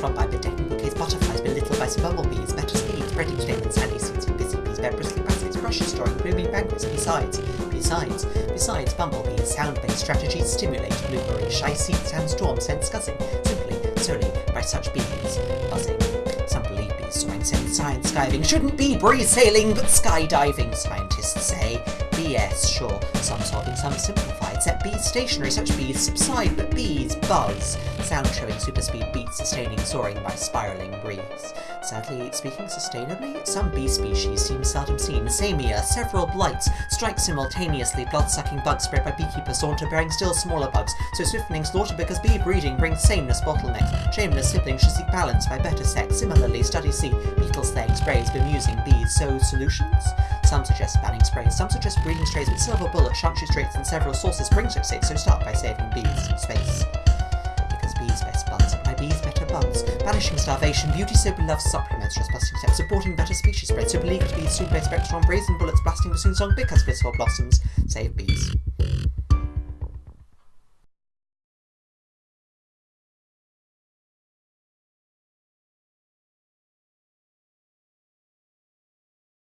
run by bedecking bouquets, butterflies belittled by some bumblebees, better speed, spreading flaming sandy seeds for busy bees, bear bristling baskets, brushes storing blooming banquets, besides, besides, besides bumblebees, sound-based strategies stimulate blueberry, shy seed sandstorm, sense scuzzing, simply, solely by such bees, buzzing. Some believe bees soaring, science skiving, shouldn't be breeze sailing, but skydiving, scientists say. BS, sure, some solving, some simplified, set bees stationary, such bees subside, but bees buzz, sound showing super speed beats, sustaining soaring by spiraling breeze. Sadly, speaking sustainably, some bee species seem seldom seen. Samia, several blights, strike simultaneously, blood-sucking bugs spread by beekeepers saunter, bearing still smaller bugs, so swiftning slaughter because bee breeding brings sameness bottlenecks. Shameless siblings should seek balance by better sex. Similarly, study see beetle slaying sprays bemusing bees. So, solutions? Some suggest banning sprays, some suggest breeding strays with silver bullet, sharpshoots traits, and several sources bring success, so start by saving bees space. Because bees best buds, my bees better buds. Banishing starvation, beauty so beloved. Supplements, just busting steps, supporting better species spread, so believed to be super spectrum, brazen bullets blasting bassoon song because blissful blossoms. Save bees.